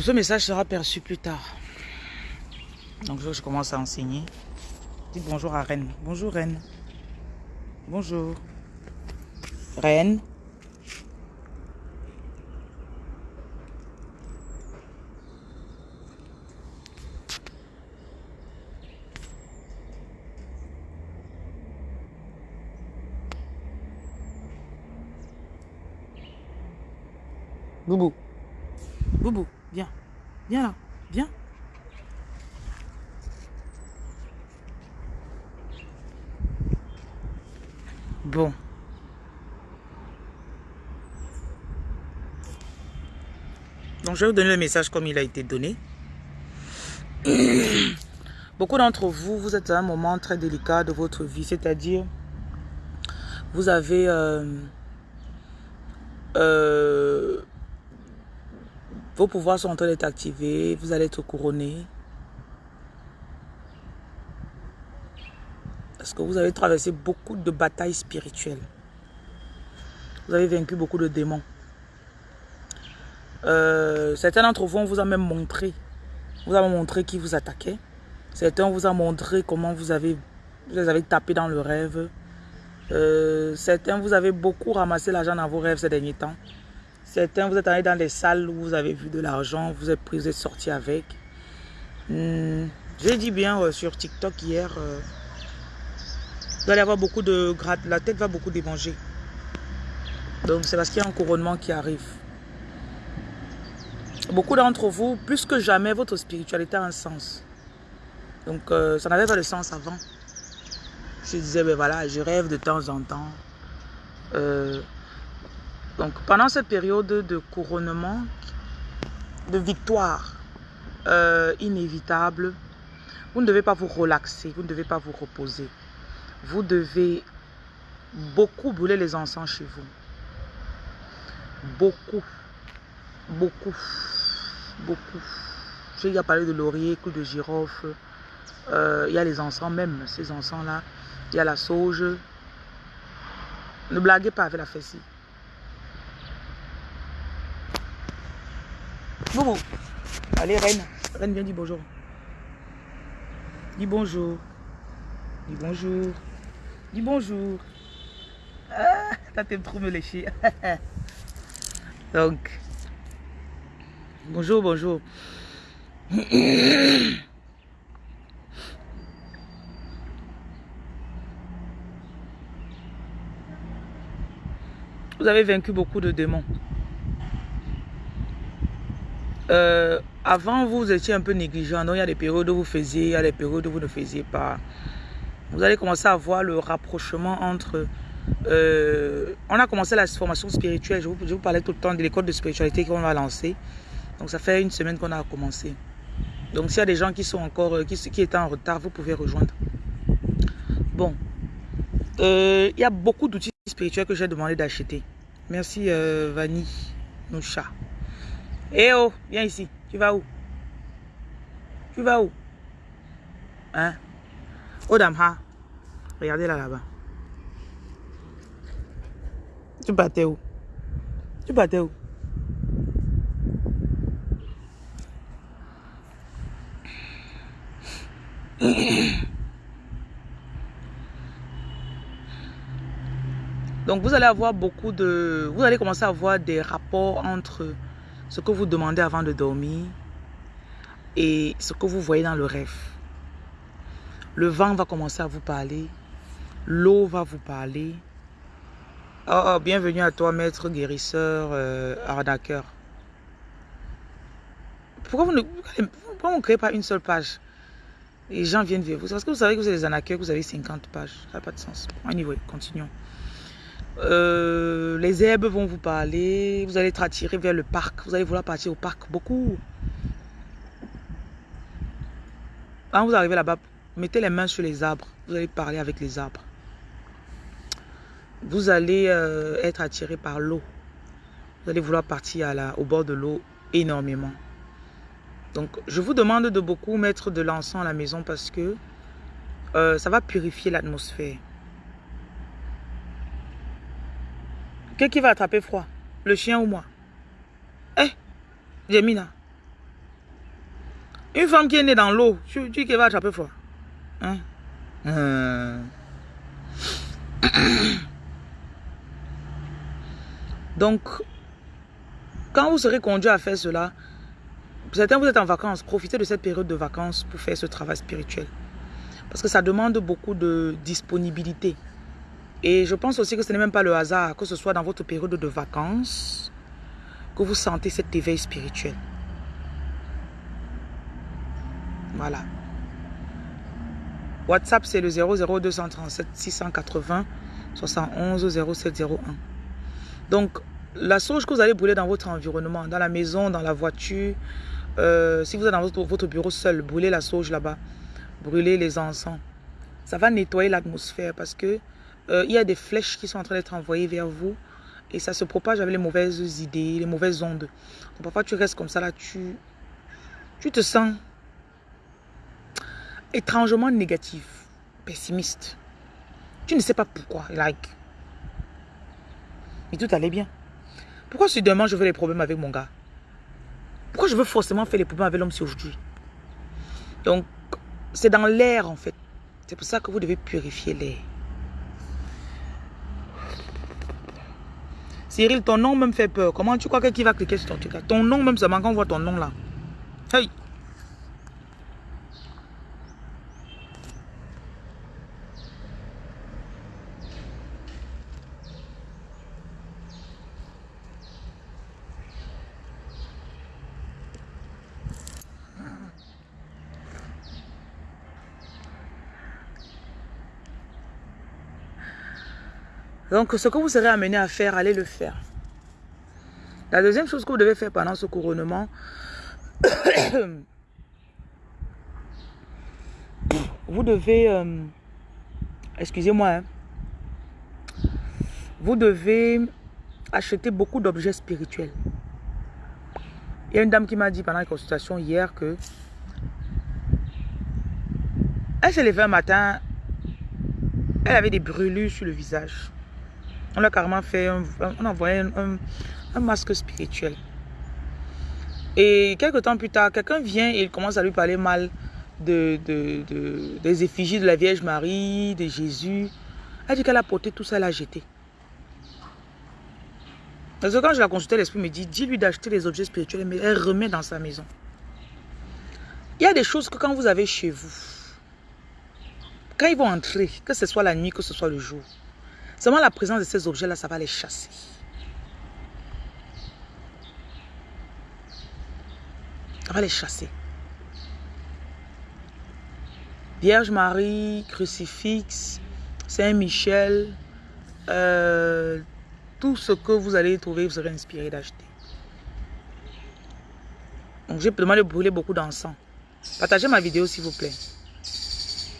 Ce message sera perçu plus tard. Donc, je, je commence à enseigner. Dis bonjour à Reine. Bonjour, Reine. Bonjour. Reine. Boubou. Boubou, viens. Viens là. Bon. Donc, je vais vous donner le message comme il a été donné. Beaucoup d'entre vous, vous êtes à un moment très délicat de votre vie, c'est-à-dire, vous avez euh, euh, vos pouvoirs sont en train d'être activés, vous allez être couronné. Parce que vous avez traversé beaucoup de batailles spirituelles. Vous avez vaincu beaucoup de démons. Euh, certains d'entre vous, on vous a même montré. Vous avez montré qui vous attaquait. Certains vous a montré comment vous avez, vous avez tapé dans le rêve. Euh, certains, vous avez beaucoup ramassé l'argent dans vos rêves ces derniers temps. Certains, vous êtes allé dans des salles où vous avez vu de l'argent, vous êtes pris, vous êtes sorti avec. Hmm, J'ai dit bien euh, sur TikTok hier, euh, vous allez avoir beaucoup de gratte, la tête va beaucoup démanger. Donc c'est parce qu'il y a un couronnement qui arrive. Beaucoup d'entre vous, plus que jamais, votre spiritualité a un sens. Donc euh, ça n'avait pas de sens avant. Je disais, ben voilà, je rêve de temps en temps. Donc pendant cette période de couronnement, de victoire euh, inévitable, vous ne devez pas vous relaxer, vous ne devez pas vous reposer. Vous devez beaucoup brûler les encens chez vous. Beaucoup, beaucoup, beaucoup. J'ai déjà parlé de laurier, clou de girofle. Euh, il y a les encens même, ces encens-là. Il y a la sauge. Ne blaguez pas avec la fessie. Allez, Reine. Reine, viens dire bonjour. Dis bonjour. Dis bonjour. Dis bonjour. Ah, t'as t'aimes trop me lécher. Donc, bonjour, bonjour. Vous avez vaincu beaucoup de démons. Euh, avant, vous étiez un peu négligent. Donc, il y a des périodes où vous faisiez, il y a des périodes où vous ne faisiez pas. Vous allez commencer à voir le rapprochement entre... Euh, on a commencé la formation spirituelle. Je vous, parlais tout le temps de l'école de spiritualité qu'on va lancer. Donc, ça fait une semaine qu'on a commencé. Donc, s'il y a des gens qui sont encore... Qui, qui étaient en retard, vous pouvez rejoindre. Bon. Euh, il y a beaucoup d'outils spirituels que j'ai demandé d'acheter. Merci, euh, Vanny Noucha. Eh oh, viens ici. Tu vas où? Tu vas où? Hein? Oh, Damha. Regardez là, là-bas. Tu partais où? Tu partais où? Donc vous allez avoir beaucoup de... Vous allez commencer à avoir des rapports entre ce que vous demandez avant de dormir et ce que vous voyez dans le rêve. Le vent va commencer à vous parler. L'eau va vous parler. Oh, bienvenue à toi, maître guérisseur, euh, arnaqueur. Pourquoi vous ne pourquoi vous ne créez pas une seule page? Les gens viennent vers vous. Parce que vous savez que vous êtes des arnaqueurs, que vous avez 50 pages. Ça n'a pas de sens. Anyway, continuons. Euh, les herbes vont vous parler. Vous allez être attiré vers le parc. Vous allez vouloir partir au parc. Beaucoup. Quand vous arrivez là-bas, mettez les mains sur les arbres. Vous allez parler avec les arbres. Vous allez euh, être attiré par l'eau. Vous allez vouloir partir au bord de l'eau énormément. Donc, je vous demande de beaucoup mettre de l'encens à la maison parce que euh, ça va purifier l'atmosphère. Qui va attraper froid Le chien ou moi Eh Jemina Une femme qui est née dans l'eau, tu, dis qu'elle va attraper froid. Hein? Euh. Donc, quand vous serez conduit à faire cela, certains vous êtes en vacances, profitez de cette période de vacances pour faire ce travail spirituel. Parce que ça demande beaucoup de disponibilité. Et je pense aussi que ce n'est même pas le hasard, que ce soit dans votre période de vacances, que vous sentez cet éveil spirituel. Voilà. WhatsApp, c'est le 00237 680 71 0701. Donc, la sauge que vous allez brûler dans votre environnement, dans la maison, dans la voiture, euh, si vous êtes dans votre, bureau seul, brûlez la sauge là-bas. Brûlez les encens. Ça va nettoyer l'atmosphère parce que euh, il y a des flèches qui sont en train d'être envoyées vers vous et ça se propage avec les mauvaises idées, les mauvaises ondes. Parfois, tu restes comme ça là, tu, tu te sens étrangement négatif, pessimiste. Tu ne sais pas pourquoi, like. Mais tout allait bien. Pourquoi si demain je veux les problèmes avec mon gars? Pourquoi je veux forcément faire les problèmes avec l'homme si aujourd'hui? Donc, c'est dans l'air en fait. C'est pour ça que vous devez purifier l'air. Cyril, ton nom même fait peur. Comment tu crois qu'il va cliquer sur ton truc Ton nom même seulement quand on voit ton nom là. Hey Donc, ce que vous serez amené à faire, allez le faire. La deuxième chose que vous devez faire pendant ce couronnement, vous devez, euh, excusez-moi, hein, vous devez acheter beaucoup d'objets spirituels. Il y a une dame qui m'a dit pendant la consultation hier que elle s'est levée un matin, elle avait des brûlures sur le visage. On a carrément fait, un, on envoyé un, masque spirituel. Et quelques temps plus tard, quelqu'un vient et il commence à lui parler mal de, des effigies de la Vierge Marie, de Jésus. Elle dit qu'elle a porté tout ça, elle a jeté. Parce que quand je la consultais, l'esprit me dit, dis-lui d'acheter les objets spirituels, mais elle remet dans sa maison. Il y a des choses que quand vous avez chez vous, quand ils vont entrer, que ce soit la nuit, que ce soit le jour, Seulement la présence de ces objets-là, ça va les chasser. Ça va les chasser. Vierge Marie, crucifix, Saint-Michel, euh, tout ce que vous allez trouver, vous serez inspiré d'acheter. Donc j'ai demandé de brûler beaucoup d'encens. Partagez ma vidéo s'il vous plaît.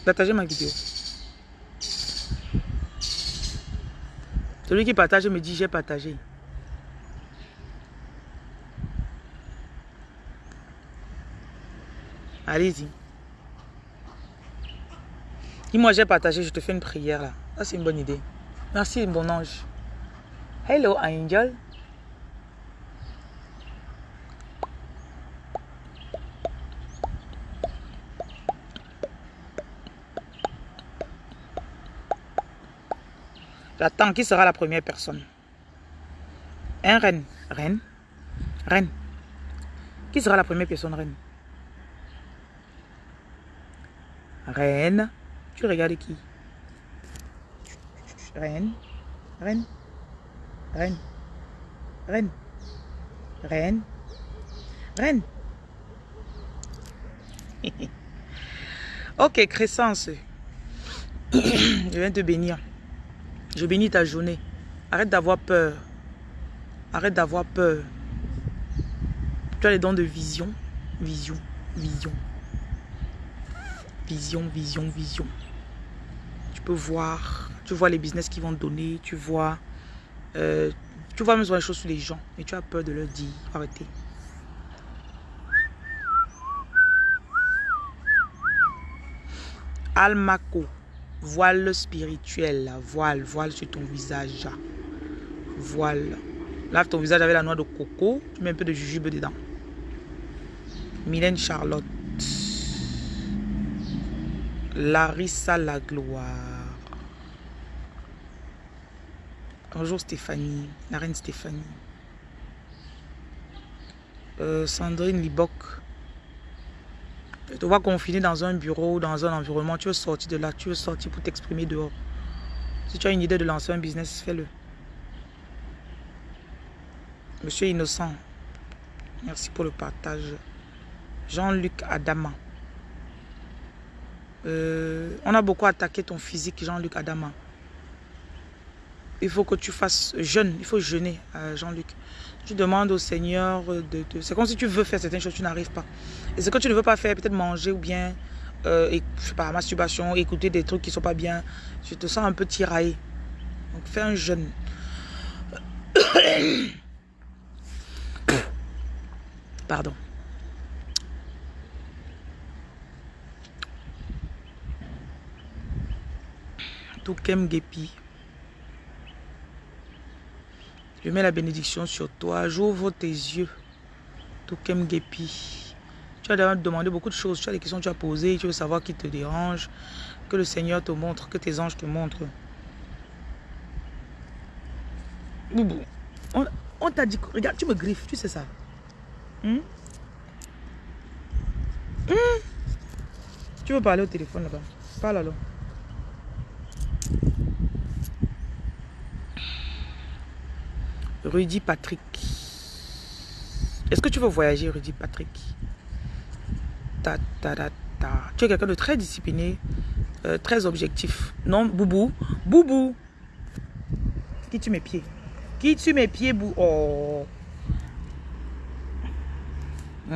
Partagez ma vidéo. Celui qui partage me dit j'ai partagé. Allez-y. Dis-moi j'ai partagé, je te fais une prière là. C'est une bonne idée. Merci mon ange. Hello angel. J'attends qui sera la première personne. Un reine. Reine. Reine. Qui sera la première personne, reine? Reine. Tu regardes qui? Reine. Reine. Reine. Reine. Reine. Reine. ok, Crescence. Je viens te bénir. Je bénis ta journée. Arrête d'avoir peur. Arrête d'avoir peur. Tu as les dons de vision. Vision. Vision. Vision, vision, vision. Tu peux voir. Tu vois les business qui vont donner. Tu vois. Euh, tu vois même les choses sur les gens. Et tu as peur de leur dire. Arrêtez. Almaco. Voile spirituel, voile, voile sur ton visage. Voile. Lave ton visage avec la noix de coco. Tu mets un peu de jujube dedans. Mylène Charlotte. Larissa la gloire. Bonjour Stéphanie, la reine Stéphanie. Euh, Sandrine Libok. Te vois confiné dans un bureau, dans un environnement, tu veux sortir de là, tu veux sortir pour t'exprimer dehors. Si tu as une idée de lancer un business, fais-le. Monsieur Innocent, merci pour le partage. Jean-Luc Adama. Euh, on a beaucoup attaqué ton physique, Jean-Luc Adama. Il faut que tu fasses jeûne, il faut jeûner, euh, Jean-Luc. Tu demandes au Seigneur de... C'est comme si tu veux faire certaines choses, tu n'arrives pas. Et ce que tu ne veux pas faire, peut-être manger ou bien, euh, et, sais pas, masturbation, écouter des trucs qui ne sont pas bien. Tu te sens un peu tiraillé. Donc fais un jeûne. Pardon. Toukem Gepi. Je mets la bénédiction sur toi. J'ouvre tes yeux. Toukem Gepi. Tu as demandé beaucoup de choses. Tu as des questions que tu as posées. Tu veux savoir qui te dérange. Que le Seigneur te montre. Que tes anges te montrent. Boubou. On, t'a dit... Regarde, tu me griffes. Tu sais ça. Hmm? Hmm? Tu veux parler au téléphone là-bas? Parle alors. Rudy Patrick. Est-ce que tu veux voyager, Rudy Patrick? Ta, ta, ta, ta. Tu es quelqu'un de très discipliné, euh, très objectif. Non, Boubou Boubou Qui tu mes pieds? Qui tu mes pieds, Bou? Oh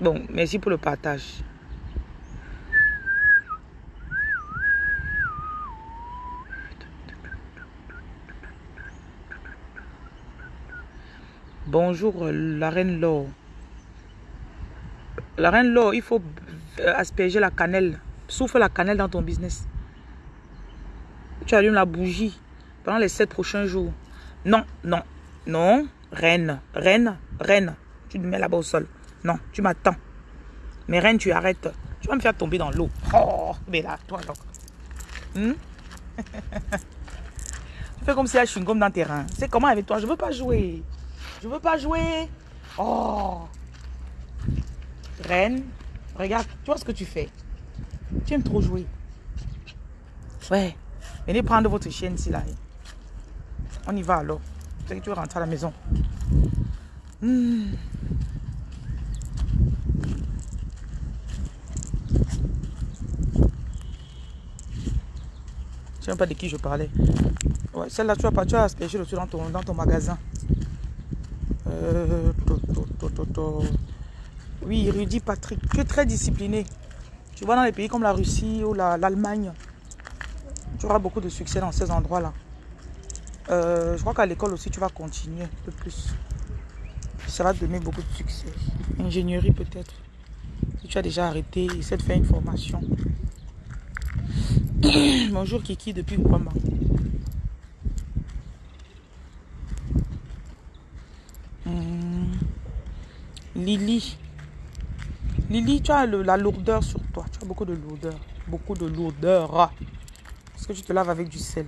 Bon, merci pour le partage. Bonjour, la reine Laure. La reine Laure, il faut asperger la cannelle. Souffle la cannelle dans ton business. Tu allumes la bougie pendant les sept prochains jours. Non, non, non. Reine, reine, reine. Tu te mets là-bas au sol. Non, tu m'attends. Mais reine, tu arrêtes. Tu vas me faire tomber dans l'eau. Oh, mais là, toi, donc. Hmm? tu fais comme si je suis comme dans tes reins. C'est comment avec toi? Je veux pas jouer. Je veux pas jouer. Oh. Reine, regarde, tu vois ce que tu fais. Tu aimes trop jouer. Ouais. Venez prendre votre chienne ici, là. On y va alors. Tu veux rentrer à la maison. Hmm. Je sais même pas de qui je parlais. Ouais, celle-là, tu vas pas, tu as aspergé le dans ton, dans ton magasin. Oui, Rudy Patrick, tu es très discipliné. Tu vas dans les pays comme la Russie ou l'Allemagne. tu auras beaucoup de succès dans ces endroits-là. Euh, je crois qu'à l'école aussi, tu vas continuer un peu plus. Ça va te donner beaucoup de succès. Ingénierie peut-être. Si tu as déjà arrêté, essaie de faire une formation. Bonjour Kiki depuis Guama. Lily. Lily, tu as la lourdeur sur toi. Tu as beaucoup de lourdeur. Beaucoup de lourdeur. Parce que tu te laves avec du sel.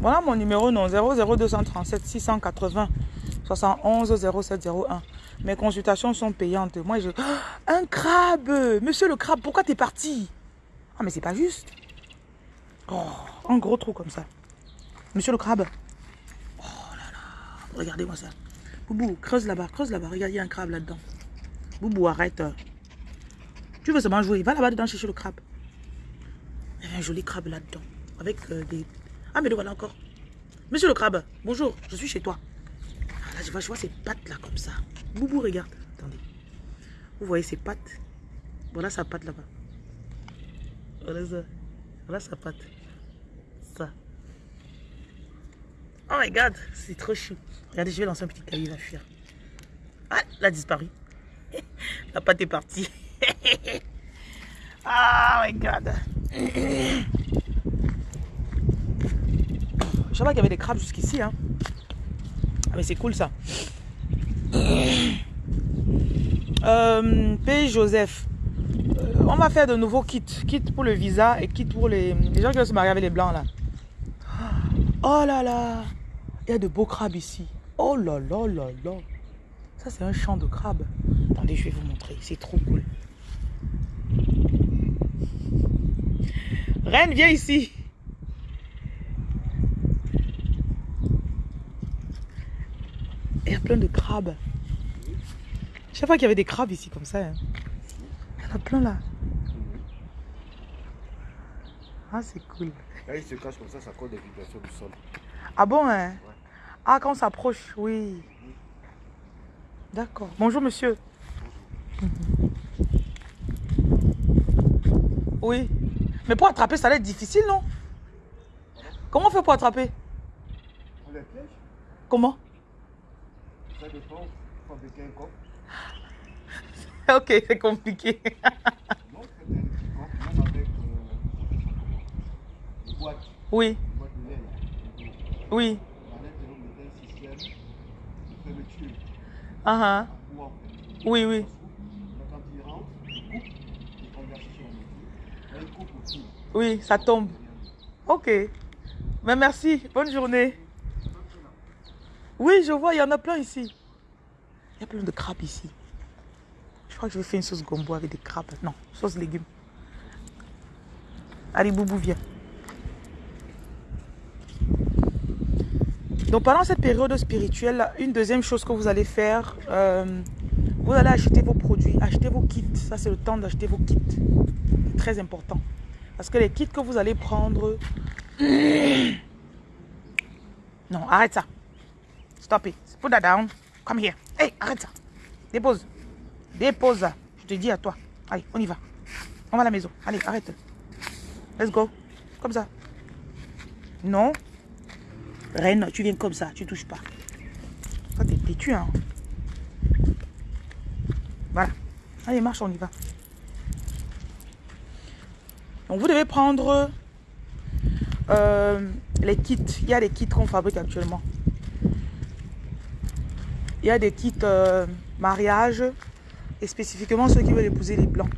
Voilà mon numéro non 00237 680 71 0701. Mes consultations sont payantes. Moi, je... un crabe Monsieur le crabe, pourquoi t'es parti? Ah, mais c'est pas juste. Oh, un gros trou comme ça. Monsieur le crabe. Oh là là. Regardez-moi ça. Boubou, creuse là-bas, creuse là-bas. Regarde, il y a un crabe là-dedans. Boubou, arrête. Tu veux seulement jouer? Va là-bas dedans chercher le crabe. Il y a un joli crabe là-dedans. Avec euh, des... Ah, mais le voilà encore. Monsieur le crabe, bonjour, je suis chez toi. Ah, là, je vois, je vois ses pattes là, comme ça. Boubou, regarde. Attendez. Vous voyez ses pattes? Voilà sa patte là-bas. Voilà ça. Voilà sa patte. Ça. Oh my god, c'est trop chou. Regardez, je vais lancer un petit caillou, il va fuir. Ah, il a disparu. La pâte est partie. oh my god. Je savais qu'il y avait des crabes jusqu'ici. Hein. mais c'est cool ça. Euh, P. Joseph. Euh, on va faire de nouveaux kits. Kit pour le visa et kit pour les, les gens qui vont se marier avec les blancs là. Oh là là. Il y a de beaux crabes ici. Oh là là là là. Ça c'est un champ de crabes. Attendez, je vais vous montrer. C'est trop cool. Reine, viens ici. Il y a plein de crabes. Je sais pas qu'il y avait des crabes ici comme ça. hein. Il y en a plein là. Ah, c'est cool. Là, il se cache comme ça, ça cause des vibrations du sol. Ah bon, hein? Ah, quand on s'approche, oui. D'accord. Bonjour, monsieur. Oui. Mais pour attraper, ça va être difficile, non? Comment on fait pour attraper? On les piège, Comment? ça dépend. Fabriquer un coq. Ok, c'est compliqué. Non, c'est un petit coq, même avec euh, des boîtes, Oui, des boîtes de laine. oui. À l'intérieur, on mettait un système de fermeture. Ah, ah. Ou en Oui, oui. Mais quand il rentre, il coupe, il convertit sur le métier. Là, il coupe aussi. Oui, ça tombe. Ok. Mais merci. Bonne journée. Oui, je vois, il y en a plein ici. Il y a plein de crabes ici. Je crois que je vais faire une sauce gombo avec des crabes. Non, sauce légumes. Allez, Boubou, viens. Donc pendant cette période spirituelle, une deuxième chose que vous allez faire, euh, vous allez acheter vos produits, acheter vos kits. Ça, c'est le temps d'acheter vos kits. Très important. Parce que les kits que vous allez prendre... Non, arrête ça. Stop it. Put that down. Come here. Hey, arrête ça. Dépose. Dépose ça. Je te dis à toi. Allez, on y va. On va à la maison. Allez, arrête. Let's go. Comme ça. Non. Reine, tu viens comme ça. Tu touches pas. Toi, t'es têtu, hein. Voilà. Allez, marche, on y va. Donc, vous devez prendre euh, les kits. Il y a des kits qu'on fabrique actuellement. Il y a des kits euh, mariage et spécifiquement ceux qui veulent épouser les blancs.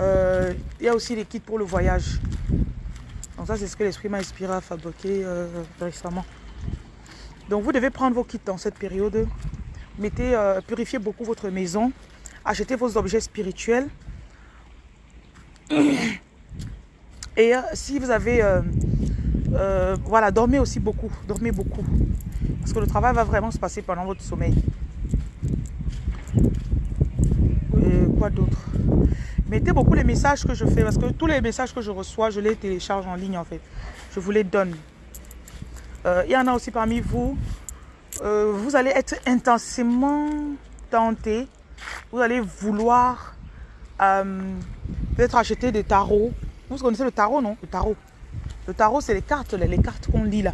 Euh, il y a aussi des kits pour le voyage. Ça, c'est ce que l'esprit m'a inspiré à fabriquer euh, récemment. Donc vous devez prendre vos kits dans cette période. Mettez, euh, purifiez beaucoup votre maison. Achetez vos objets spirituels. Et euh, si vous avez... voilà, dormez aussi beaucoup. Dormez beaucoup. Parce que le travail va vraiment se passer pendant votre sommeil. Et quoi d'autre? Mettez beaucoup les messages que je fais. Parce que tous les messages que je reçois, je les télécharge en ligne en fait. Je vous les donne. Euh, Il y en a aussi parmi vous. euh, vous allez être intensément tenté. Vous allez vouloir euh, peut-être acheter des tarots. Vous connaissez le tarot, non? Le tarot. Le tarot, c'est les cartes, les cartes qu'on lit là.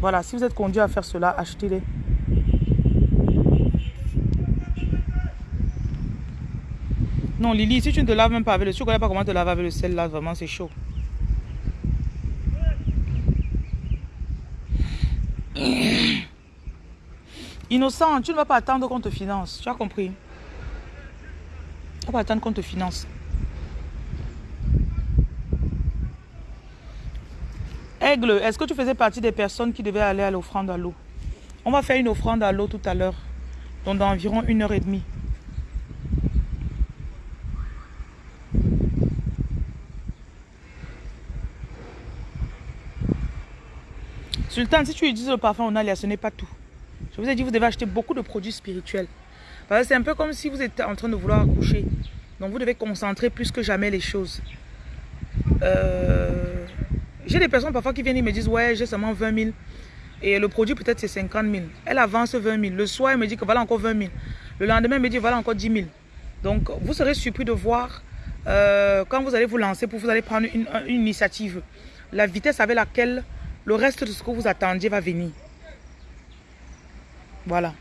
Voilà, si vous êtes conduit à faire cela, achetez-les. Non, Lily, si tu ne te laves même pas avec le... Tu ne connais pas comment te laver avec le sel là, vraiment, c'est chaud. Innocent, tu ne vas pas attendre qu'on te finance. Tu as compris? Tu ne vas pas attendre qu'on te finance. Aigle, est-ce que tu faisais partie des personnes qui devaient aller à l'offrande à l'eau? On va faire une offrande à l'eau tout à l'heure, donc dans environ une heure et demie. Sultan, si tu utilises le parfum Onalia, ce n'est pas tout. Je vous ai dit, vous devez acheter beaucoup de produits spirituels. Parce que c'est un peu comme si vous étiez en train de vouloir accoucher. Donc vous devez concentrer plus que jamais les choses. Euh, J'ai des personnes parfois qui viennent et me disent, ouais, j'ai seulement 20 000. Et le produit peut-être c'est 50 000. Elle avance 20 000. Le soir, elle me dit que voilà encore 20 000. Le lendemain, elle me dit voilà encore 10 000. Donc vous serez surpris de voir euh, quand vous allez vous lancer pour vous allez prendre une, une initiative. La vitesse avec laquelle le reste de ce que vous attendiez va venir. Voilà.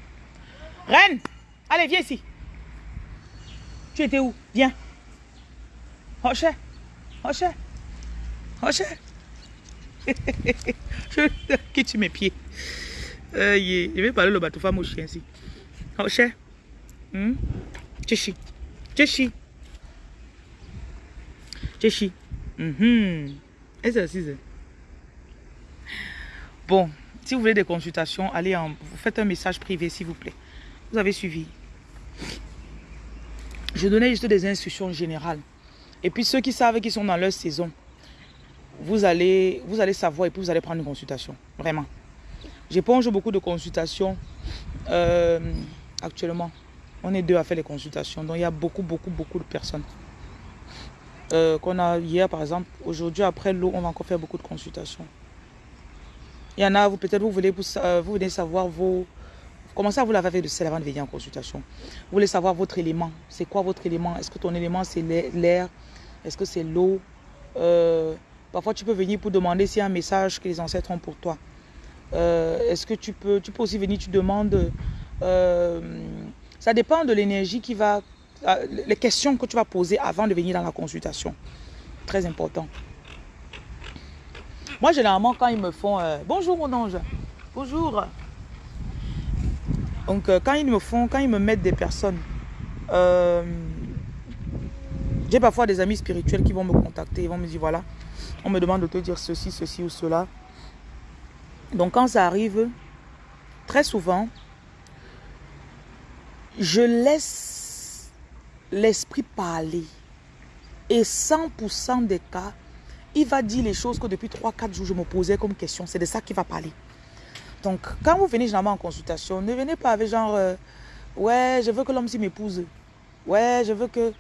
Reine, allez, viens ici. Tu étais où? Viens. Rocher. Rocher. Rocher. je quitte mes pieds. Euh. Je vais parler le bateau femme au chien ici. Oh, cher. Hmm? Tchéchi. Tchéchi. Tchéchi. Et c'est aussi ça. Bon, si vous voulez des consultations, allez en, vous faites un message privé s'il vous plaît. Vous avez suivi. Je donnais juste des instructions générales. Et puis ceux qui savent qu'ils sont dans leur saison, vous allez, vous allez savoir et puis vous allez prendre une consultation. Vraiment. J'éponge beaucoup de consultations euh, actuellement. On est deux à faire les consultations. Donc il y a beaucoup, beaucoup, beaucoup de personnes. Euh, qu'on a hier par exemple. Aujourd'hui, après l'eau, on va encore faire beaucoup de consultations. Il y en a, vous peut-être vous voulez vous, euh, vous savoir vos... Comment ça, vous l'avez fait de sel avant de venir en consultation? Vous voulez savoir votre élément. C'est quoi votre élément? Est-ce que ton élément, c'est l'air Est-ce que c'est l'eau? Euh, Parfois, tu peux venir pour demander s'il y a un message que les ancêtres ont pour toi. Est-ce que tu peux... Tu peux aussi venir, tu demandes... ça dépend de l'énergie qui va euh, les questions que tu vas poser avant de venir dans la consultation. Très important. Moi, généralement, quand ils me font... Euh, bonjour, mon ange. Bonjour. Donc, euh, quand ils me font... Quand ils me mettent des personnes... J'ai parfois des amis spirituels qui vont me contacter. Ils vont me dire, voilà, on me demande de te dire ceci, ceci ou cela. Donc, quand ça arrive, très souvent, je laisse l'esprit parler. Et 100% des cas, il va dire les choses que depuis 3-4 jours, je me posais comme question. C'est de ça qu'il va parler. Donc, quand vous venez généralement en consultation, ne venez pas avec genre, euh, ouais, je veux que l'homme s'y m'épouse. Ouais, je veux que...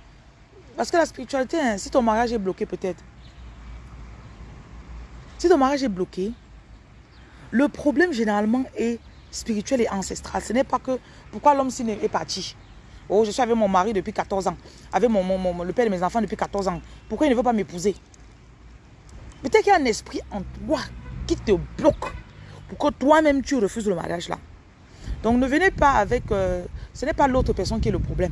Parce que la spiritualité, hein, si ton mariage est bloqué peut-être, si ton mariage est bloqué, le problème généralement est spirituel et ancestral. Ce n'est pas que pourquoi l'homme s'y est parti. Oh, je suis avec mon mari depuis 14 ans. Avec mon, mon, le père de mes enfants depuis 14 ans. Pourquoi il ne veut pas m'épouser? Peut-être qu'il y a un esprit en toi qui te bloque pour que toi-même tu refuses le mariage là. Donc ne venez pas avec... Euh, ce n'est pas l'autre personne qui est le problème.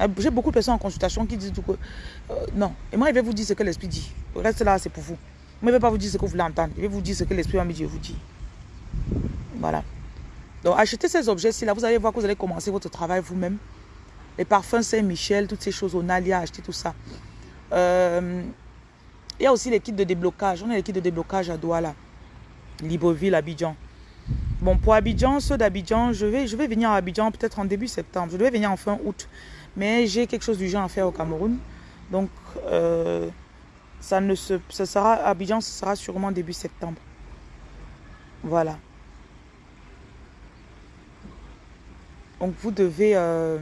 Euh, j'ai beaucoup de personnes en consultation qui disent que... Euh, non. Et moi, je vais vous dire ce que l'esprit dit. Reste là, c'est pour vous. Moi, je ne vais pas vous dire ce que vous voulez entendre. Je vais vous dire ce que l'esprit va me dire. Je vous dis. Voilà. Donc, achetez ces objets-ci, là, vous allez voir que vous allez commencer votre travail vous-même. Les parfums Saint-Michel, toutes ces choses, Onalia, achetez tout ça. Euh, il y a aussi kits de déblocage. On a kits de déblocage à Douala, Libreville, Abidjan. Bon, pour Abidjan, ceux d'Abidjan, je vais, je vais venir à Abidjan peut-être en début septembre. Je devais venir en fin août. Mais j'ai quelque chose du genre à faire au Cameroun. Donc, euh, ça ne se, ça sera, Abidjan, ce sera sûrement début septembre. Voilà. Donc vous devez euh,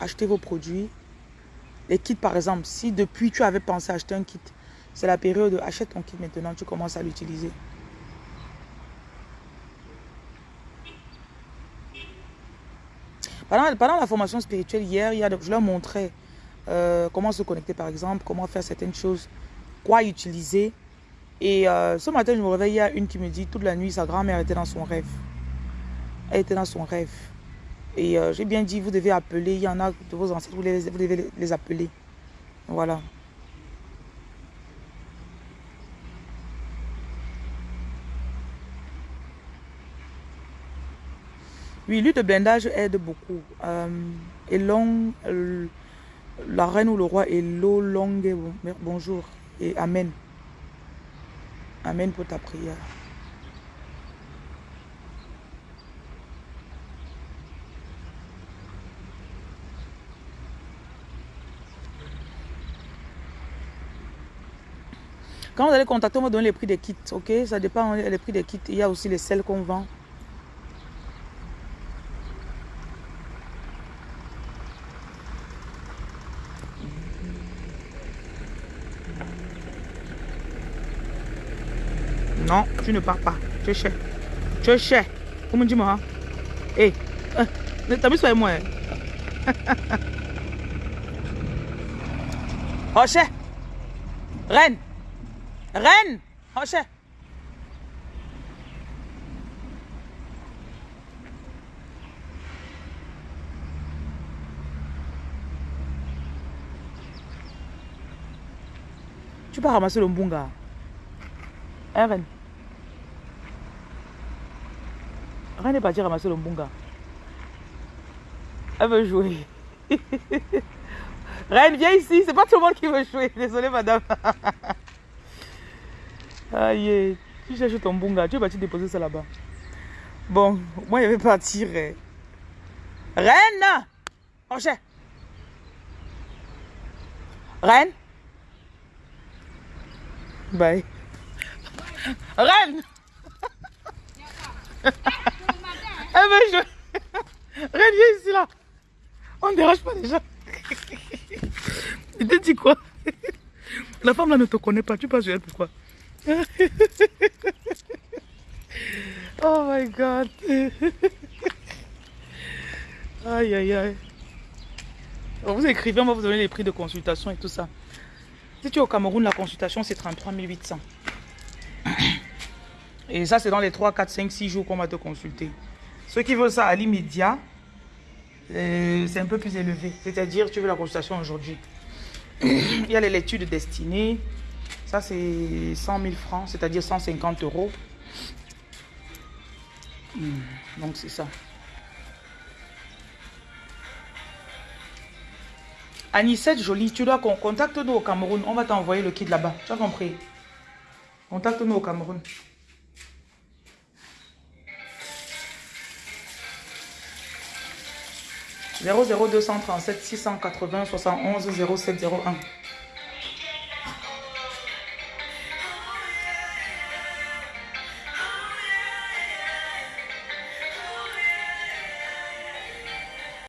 acheter vos produits. Les kits par exemple, si depuis tu avais pensé acheter un kit, c'est la période, achète ton kit maintenant, tu commences à l'utiliser. Pendant, la formation spirituelle hier, il y a, je leur montrais euh, comment se connecter par exemple, comment faire certaines choses, quoi utiliser. Et euh, ce matin, je me réveille, il y a une qui me dit toute la nuit, sa grand-mère était dans son rêve. Elle était dans son rêve. Et euh, j'ai bien dit, vous devez appeler. Il y en a de vos ancêtres, vous, devez les appeler. Voilà. Oui, l'huile de blindage aide beaucoup. Euh, et long, euh, la reine ou le roi est l'eau longue. Bonjour et Amen. Amen pour ta prière. Quand vous allez contacter, on va donner les prix des kits, ok? Ça dépend des prix des kits. Il y a aussi les sels qu'on vend. Non, tu ne pars pas. Tu es cher. Tu es cher. Comment dis-moi Hé, t'as mis sur moi. oh, cher. Reine. Reine Rocher Tu vas ramasser le mbunga. Hein, Reine? Reine est partie ramasser le mbunga. Elle veut jouer. Reine, viens ici. C'est pas tout le monde qui veut jouer. Désolée, madame. Aïe, tu cherches ton bunga. Tu es parti déposer ça là-bas. Bon, moi, je vais partir. eh. Reine Roger Reine? Bye. Reine Elle veut jouer. Reine, viens ici là. On ne dérange pas déjà. Il te dit quoi? La femme là ne te connaît pas. Tu passes sur elle pourquoi Oh my god. Aïe aïe aïe. Vous écrivez, on va vous donner les prix de consultation et tout ça. Si tu es au Cameroun, la consultation c'est 33 800. Et ça, c'est dans les 3, 4, 5, 6 jours qu'on va te consulter. Ceux qui veulent ça à l'immédiat, euh, c'est un peu plus élevé. C'est-à-dire, tu veux la consultation aujourd'hui. Il y a les lectures de destinée. Ça, c'est 100 000 francs, c'est-à-dire 150 euros. Hmm, donc, c'est ça. Anissette Jolie, tu dois qu'on contacte-nous au Cameroun. On va t'envoyer le kit là-bas. Tu as compris? Contacte-nous au Cameroun. « 00237 680 71 0701 »